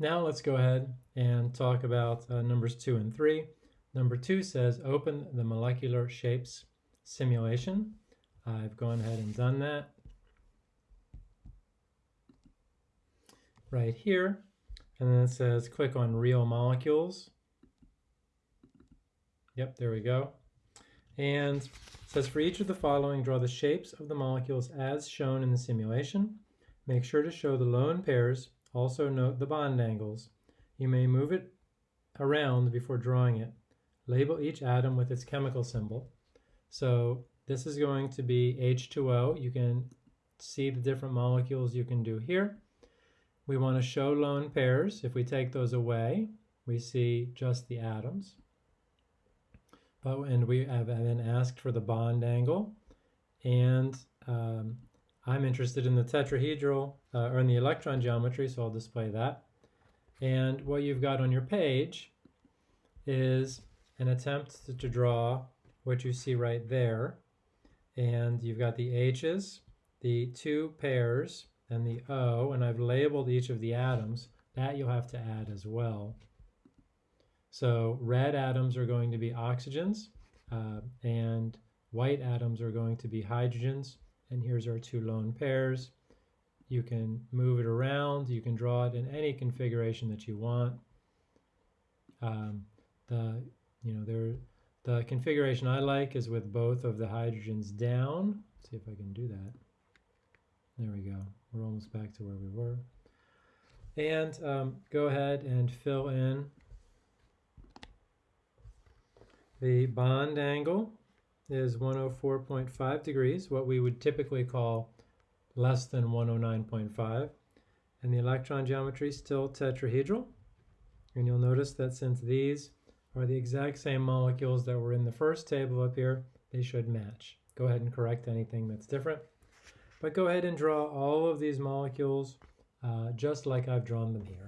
Now let's go ahead and talk about uh, numbers two and three. Number two says open the molecular shapes simulation. I've gone ahead and done that. Right here. And then it says click on real molecules. Yep, there we go. And it says for each of the following, draw the shapes of the molecules as shown in the simulation. Make sure to show the lone pairs. Also note the bond angles. You may move it around before drawing it. Label each atom with its chemical symbol. So this is going to be H2O. You can see the different molecules you can do here. We want to show lone pairs. If we take those away, we see just the atoms. But and we have then asked for the bond angle, and um, I'm interested in the tetrahedral uh, or in the electron geometry, so I'll display that. And what you've got on your page is an attempt to, draw what you see right there. And you've got the H's, the two pairs, and the O, and I've labeled each of the atoms. That you'll have to add as well. So red atoms are going to be oxygens, uh, and white atoms are going to be hydrogens. And here's our two lone pairs. You can move it around. You can draw it in any configuration that you want. Um, the you know there the configuration I like is with both of the hydrogens down. Let's see if I can do that. There we go. We're almost back to where we were. And um, go ahead and fill in the bond angle is 104.5 degrees, what we would typically call less than 109.5. And the electron geometry is still tetrahedral. And you'll notice that since these are the exact same molecules that were in the first table up here, they should match. Go ahead and correct anything that's different. But go ahead and draw all of these molecules uh, just like I've drawn them here.